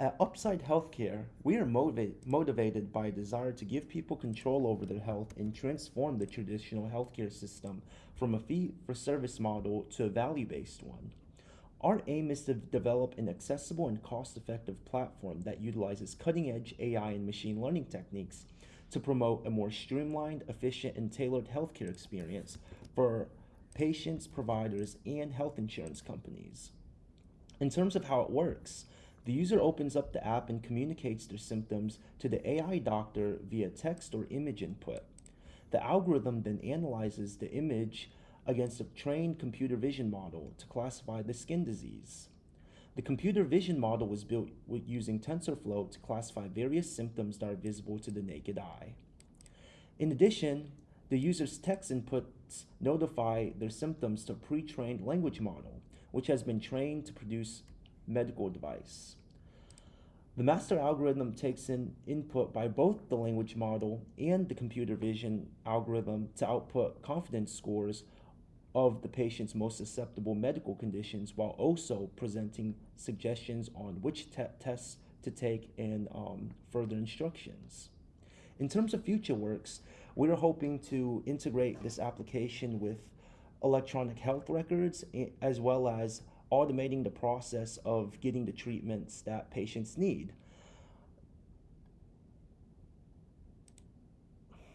At Upside Healthcare, we are motiva- motivated by a desire to give people control over their health and transform the traditional healthcare system from a fee for service model to a value based one. Our aim is to develop an accessible and cost effective platform that utilizes cutting edge AI and machine learning techniques to promote a more streamlined, efficient, and tailored healthcare experience for patients, providers, and health insurance companies. In terms of how it works, the user opens up the app and communicates their symptoms to the AI doctor via text or image input. The algorithm then analyzes the image against a trained computer vision model to classify the skin disease. The computer vision model was built using TensorFlow to classify various symptoms that are visible to the naked eye. In addition, the user's text inputs notify their symptoms to a pre-trained language model, which has been trained to produce medical device. The master algorithm takes in input by both the language model and the computer vision algorithm to output confidence scores of the patient's most susceptible medical conditions while also presenting suggestions on which te tests to take and um, further instructions. In terms of future works, we're hoping to integrate this application with electronic health records as well as automating the process of getting the treatments that patients need.